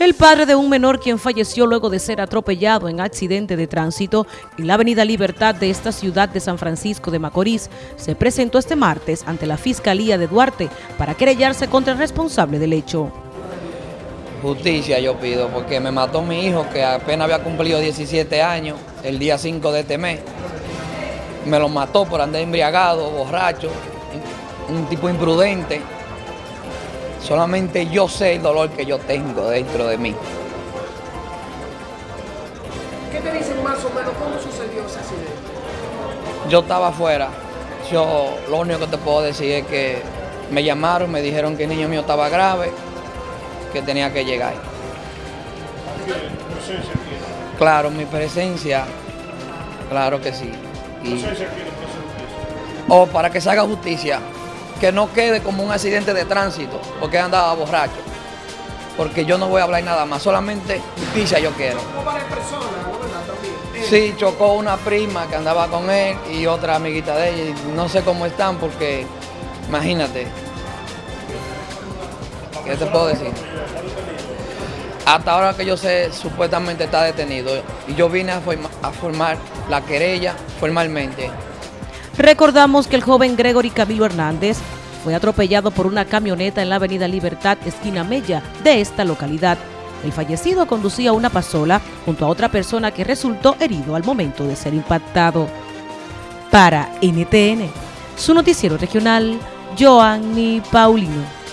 El padre de un menor quien falleció luego de ser atropellado en accidente de tránsito en la avenida Libertad de esta ciudad de San Francisco de Macorís se presentó este martes ante la Fiscalía de Duarte para querellarse contra el responsable del hecho. Justicia yo pido porque me mató mi hijo que apenas había cumplido 17 años el día 5 de este mes. Me lo mató por andar embriagado, borracho, un tipo imprudente Solamente yo sé el dolor que yo tengo dentro de mí. ¿Qué te dicen más o menos cómo sucedió ese accidente? Yo estaba afuera. Yo lo único que te puedo decir es que me llamaron, me dijeron que el niño mío estaba grave, que tenía que llegar. Claro, mi presencia, claro que sí. o para que se haga justicia que no quede como un accidente de tránsito, porque andaba borracho. Porque yo no voy a hablar nada más, solamente justicia yo quiero. Sí, chocó una prima que andaba con él y otra amiguita de ella. Y no sé cómo están porque, imagínate. ¿Qué te puedo decir? Hasta ahora que yo sé, supuestamente está detenido. Y yo vine a, a formar la querella formalmente. Recordamos que el joven Gregory Camilo Hernández fue atropellado por una camioneta en la avenida Libertad, esquina Mella, de esta localidad. El fallecido conducía una pasola junto a otra persona que resultó herido al momento de ser impactado. Para NTN, su noticiero regional, Joanny Paulino.